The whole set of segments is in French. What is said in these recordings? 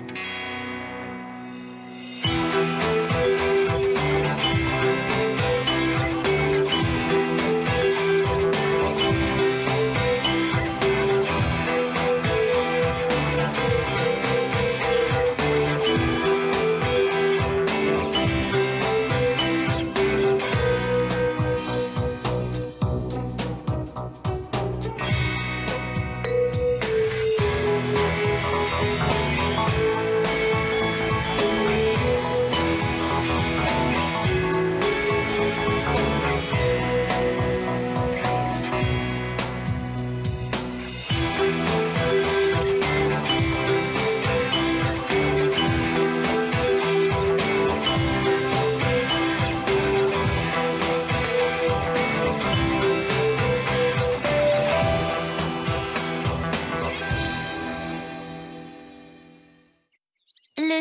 Le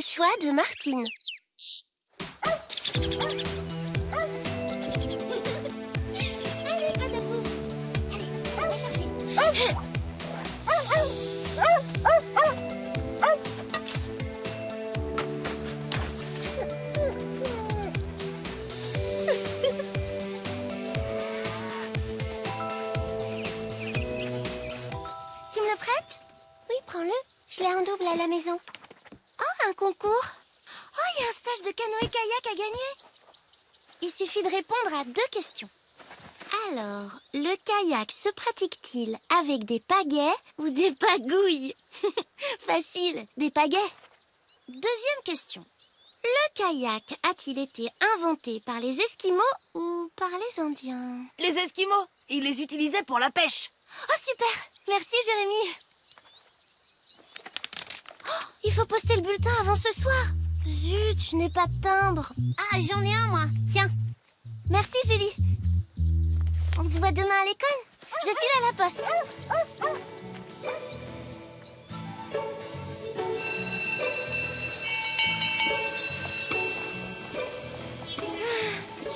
choix de Martine. Tu me le prêtes? Oui, prends-le. Je l'ai en double à la maison. Oh, concours Oh, il y a un stage de canoë-kayak à gagner Il suffit de répondre à deux questions. Alors, le kayak se pratique-t-il avec des pagaies ou des pagouilles Facile, des pagaies. Deuxième question. Le kayak a-t-il été inventé par les Esquimaux ou par les Indiens? Les Esquimaux, ils les utilisaient pour la pêche. Oh, super Merci, Jérémy Oh, Il faut poster le bulletin avant ce soir. Zut, je n'ai pas de timbre. Ah, j'en ai un, moi. Tiens. Merci, Julie. On se voit demain à l'école. Je file à la poste. Ah,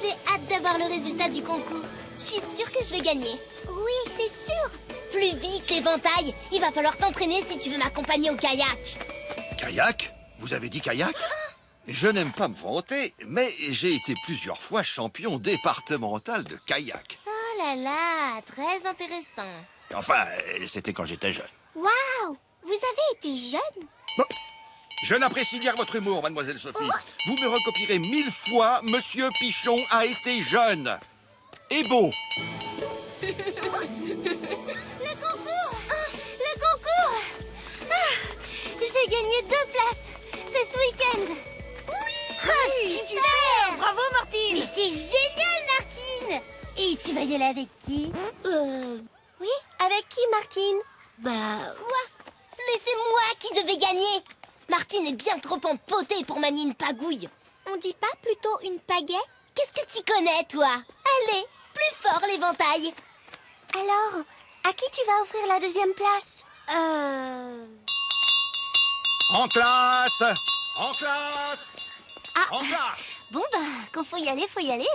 J'ai hâte d'avoir le résultat du concours. Je suis sûre que je vais gagner. Oui, c'est sûr. Plus vite, l'éventail. Il va falloir t'entraîner si tu veux m'accompagner au kayak Kayak? Vous avez dit kayak? Je n'aime pas me vanter, mais j'ai été plusieurs fois champion départemental de kayak. Oh là là, très intéressant. Enfin, euh, c'était quand j'étais jeune. Waouh Vous avez été jeune? Je n'apprécie guère votre humour, mademoiselle Sophie. Vous me recopierez mille fois Monsieur Pichon a été jeune. Et beau. J'ai gagné deux places C'est ce week-end. Oui super Bravo, Martine. Mais c'est génial, Martine. Et tu vas y aller avec qui? Euh... Oui, avec qui, Martine? Bah... Quoi Mais c'est moi qui devais gagner. Martine est bien trop empotée pour manier une pagouille. On dit pas plutôt une pagaie? Qu'est-ce que tu connais, toi? Allez, plus fort l'éventail. Alors, à qui tu vas offrir la deuxième place? Euh... En classe. En classe. Ah, En classe. Bon bah, quand faut y aller, faut y aller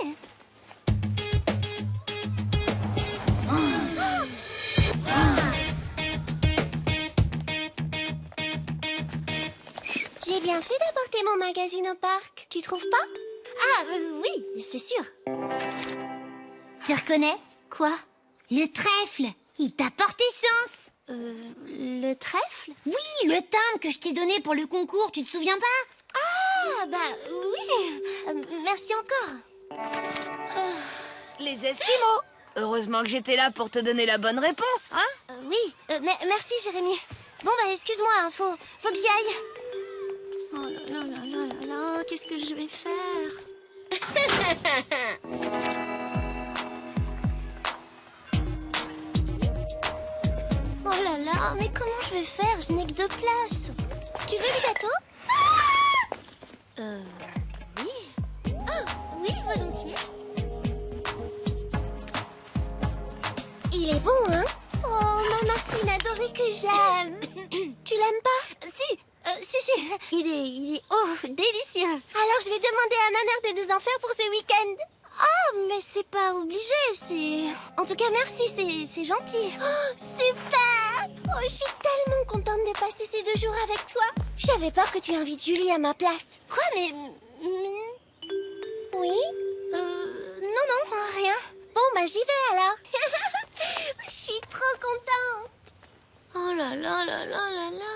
J'ai bien fait d'apporter mon magazine au parc, tu trouves pas? Ah, euh, oui, c'est sûr. Tu reconnais? Quoi? Le trèfle. Il t'a porté chance Euh, le trèfle? Oui, le timbre que je t'ai donné pour le concours, tu te souviens pas? Ah, bah oui. Euh, Merci encore. Les Esquimaux. Heureusement que j'étais là pour te donner la bonne réponse, hein? Euh, Oui, euh, me- merci Jérémy. Bon bah excuse-moi, hein, faut, faut que j'y aille. Oh là là là là là là, qu'est-ce que je vais faire? Oh là là, mais comment je vais faire? Je n'ai que deux places. Tu veux le gâteau? Euh, oui. Oh, oui, volontiers. Il est bon, hein? Oh, ma Martine adorée que j'aime. Tu l'aimes pas? Si, euh, si, si. Il est, il est, oh, délicieux. Alors je vais demander à ma mère de nous en faire pour ce week-end. Oh, mais c'est pas obligé, c'est... En tout cas, merci, c'est gentil. Oh, super Oh, je suis tellement contente de passer ces deux jours avec toi. J'avais peur que tu invites Julie à ma place. Quoi, mais... mais- Oui Euh... Non, non, rien. Bon, bah j'y vais alors. je suis trop contente. Oh là là là là là là.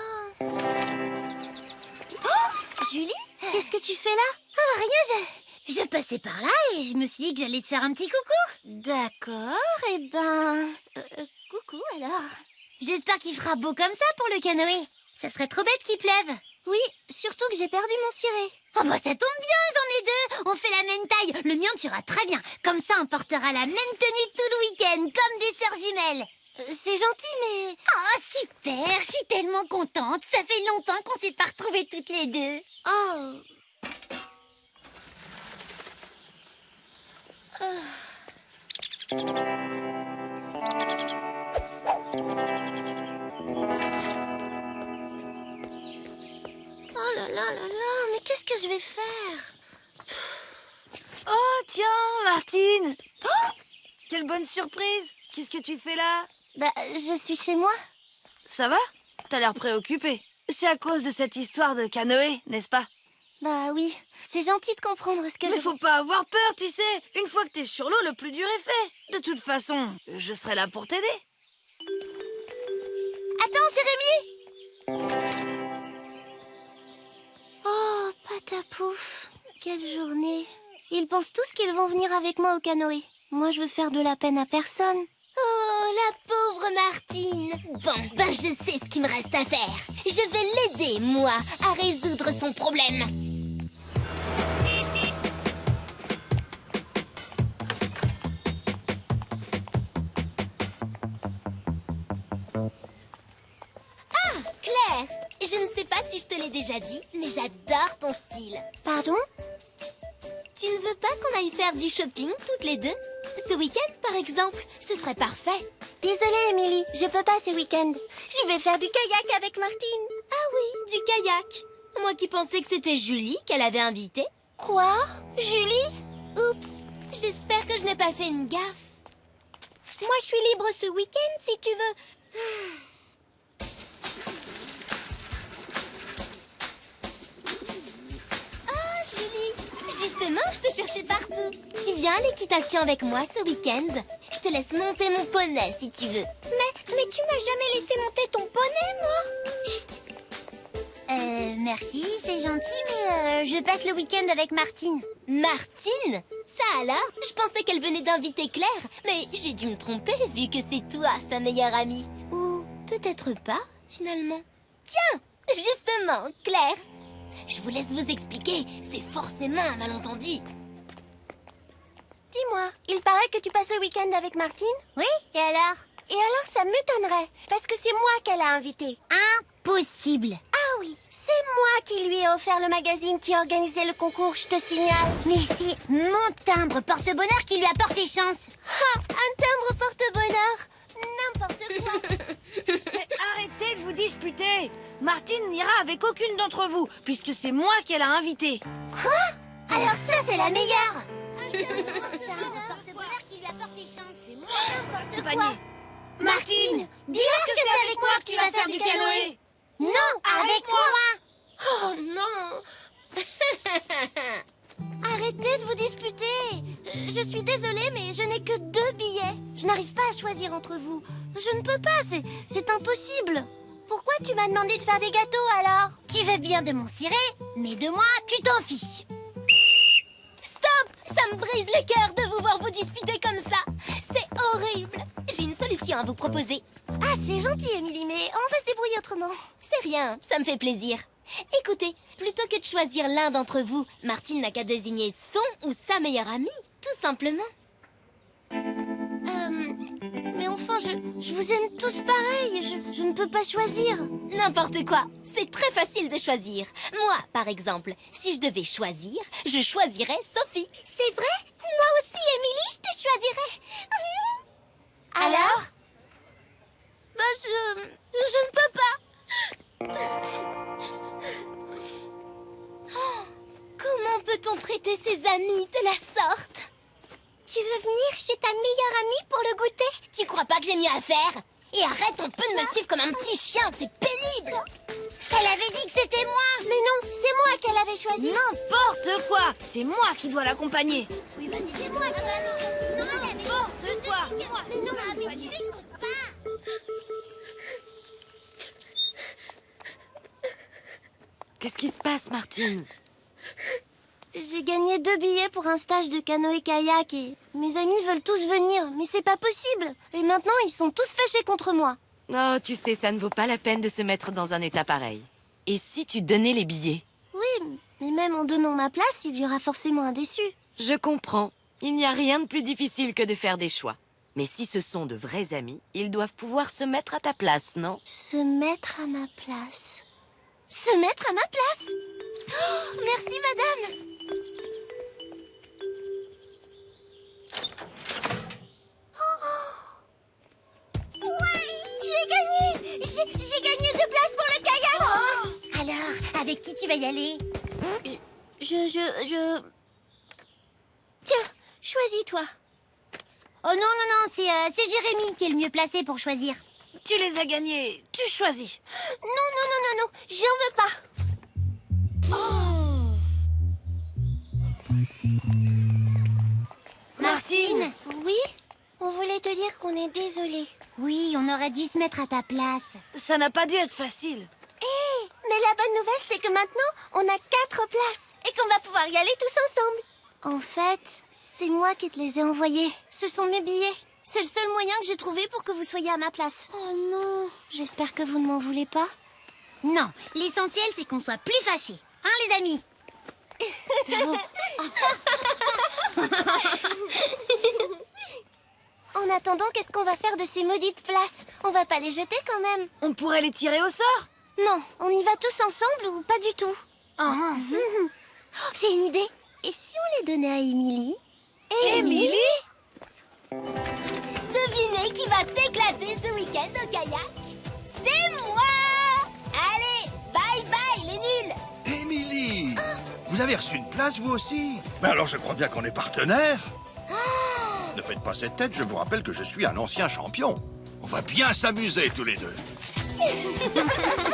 Oh Julie Qu'est-ce que tu fais là? Ah, rien, je... Je passais par là et je me suis dit que j'allais te faire un petit coucou. D'accord, et ben... euh, euh, coucou alors. J'espère qu'il fera beau comme ça pour le canoë. Ça serait trop bête qu'il pleuve. Oui, surtout que j'ai perdu mon ciré. Oh bah ça tombe bien, j'en ai deux. On fait la même taille. Le mien tu très bien. Comme ça on portera la même tenue tout le week-end, comme des sœurs jumelles. Euh, C'est gentil, mais... Oh super, je suis tellement contente. Ça fait longtemps qu'on s'est pas retrouvées toutes les deux. Oh... Oh là là là là, mais qu'est-ce que je vais faire? Oh, tiens, Martine. Oh Quelle bonne surprise. Qu'est-ce que tu fais là? Bah, je suis chez moi. Ça va? T'as l'air préoccupée. C'est à cause de cette histoire de canoë, n'est-ce pas? Bah oui, c'est gentil de comprendre ce que Mais je... faut pas avoir peur, tu sais. Une fois que t'es sur l'eau, le plus dur est fait. De toute façon, je serai là pour t'aider patapouf Quelle journée Ils pensent tous qu'ils vont venir avec moi au canoë. Moi, je veux faire de la peine à personne. Oh, la pauvre Martine. Bon, ben je sais ce qu'il me reste à faire. Je vais l'aider, moi, à résoudre son problème. Je ne sais pas si je te l'ai déjà dit, mais j'adore ton style. Pardon? Tu ne veux pas qu'on aille faire du shopping toutes les deux? Ce week-end, par exemple, ce serait parfait. Désolée, Emily, je peux pas ce week-end. Je vais faire du kayak avec Martine. Ah oui, du kayak. Moi qui pensais que c'était Julie qu'elle avait invitée. Quoi? Julie? Oups, j'espère que je n'ai pas fait une gaffe. Moi, je suis libre ce week-end, si tu veux. justement, je te cherchais partout. Tu viens à l'équitation avec moi ce week-end Je te laisse monter mon poney si tu veux. Mais, mais tu m'as jamais laissé monter ton poney, moi Euh, merci, c'est gentil, mais euh, je passe le week-end avec Martine. Martine? Ça alors? Je pensais qu'elle venait d'inviter Claire, mais j'ai dû me tromper vu que c'est toi, sa meilleure amie. Ou peut-être pas, finalement. Tiens Justement, Claire Je vous laisse vous expliquer, c'est forcément un malentendu. Dis-moi, il paraît que tu passes le week-end avec Martine. Oui, et alors? Et alors, ça m'étonnerait, parce que c'est moi qu'elle a invité. Impossible. Ah oui, c'est moi qui lui ai offert le magazine qui organisait le concours, je te signale. Mais c'est mon timbre porte-bonheur qui lui a porté chance. Ha Un timbre porte-bonheur? N'importe quoi. Mais arrêtez de vous disputer. Martine n'ira avec aucune d'entre vous, puisque c'est moi qu'elle a invité Alors ça, c'est la meilleure. Porte-bonheur qui lui a porté chance C'est moi N'importe quoi. panier. Martine Dis-leur que c'est avec moi que tu vas faire du canoë. Non, Avec moi. Oh non Arrêtez de vous disputer Euh, Je suis désolée, mais je n'ai que deux billets. Je n'arrive pas à choisir entre vous. Je ne peux pas, c'est, c'est impossible. Pourquoi tu m'as demandé de faire des gâteaux alors? Tu veux bien de mon ciré, mais de moi, tu t'en fiches Stop Ça me brise le cœur de vous voir vous disputer comme ça C'est horrible J'ai une solution à vous proposer. Ah, c'est gentil, Émilie, mais on va se débrouiller autrement. C'est rien, ça me fait plaisir. Écoutez, plutôt que de choisir l'un d'entre vous, Martine n'a qu'à désigner son ou sa meilleure amie, tout simplement. Euh, mais enfin, je, je vous aime tous pareil. Je, je ne peux pas choisir. N'importe quoi, c'est très facile de choisir. Moi, par exemple, si je devais choisir, je choisirais Sophie. C'est vrai? Moi aussi, Émilie, je te choisirais. Alors? Bah, je, je ne peux pas. Peut-on traiter ses amis de la sorte? Tu veux venir chez ta meilleure amie pour le goûter? Tu crois pas que j'ai mieux à faire? Et arrête un peu de me suivre comme un petit chien, c'est pénible! Elle avait dit que c'était moi! Mais non, c'est moi qu'elle avait choisi! N'importe quoi! C'est moi qui dois l'accompagner! Oui, vas-y, c'est moi qui va Non, N'importe quoi! Moi! Non, mais tu pas! Qu'est-ce qui se passe, Martine? J'ai gagné deux billets pour un stage de canoë-kayak et mes amis veulent tous venir, mais c'est pas possible. Et maintenant, ils sont tous fâchés contre moi. Oh, tu sais, ça ne vaut pas la peine de se mettre dans un état pareil. Et si tu donnais les billets? Oui, mais même en donnant ma place, il y aura forcément un déçu. Je comprends. Il n'y a rien de plus difficile que de faire des choix. Mais si ce sont de vrais amis, ils doivent pouvoir se mettre à ta place, non? Se mettre à ma place. Se mettre à ma place? Oh, Merci, madame J'ai gagné deux places pour le kayak. Alors, avec qui tu vas y aller? Je, je, je... Tiens, choisis-toi. Oh non, non, non, c'est euh, c'est Jérémy qui est le mieux placé pour choisir. Tu les as gagnés, tu choisis. Non, non, non, non, non, j'en veux pas. Martine. Oui? On voulait te dire qu'on est désolé. Oui, on aurait dû se mettre à ta place. Ça n'a pas dû être facile Hé Mais la bonne nouvelle, c'est que maintenant, on a quatre places et qu'on va pouvoir y aller tous ensemble. En fait, c'est moi qui te les ai envoyés. Ce sont mes billets. C'est le seul moyen que j'ai trouvé pour que vous soyez à ma place. Oh non J'espère que vous ne m'en voulez pas. Non, l'essentiel c'est qu'on soit plus fâchés. Hein, les amis? Qu'est-ce qu'on va faire de ces maudites places? On va pas les jeter quand même. On pourrait les tirer au sort? Non, on y va tous ensemble ou pas du tout? Ah, ah. Oh, J'ai une idée. Et si on les donnait à Émilie? Émilie? Devinez qui va s'éclater ce week-end au kayak? C'est moi! Allez, bye bye les nuls! Émilie! Vous avez reçu une place, vous aussi? Ben alors je crois bien qu'on est partenaires. Faites pas cette tête, je vous rappelle que je suis un ancien champion. On va bien s'amuser tous les deux.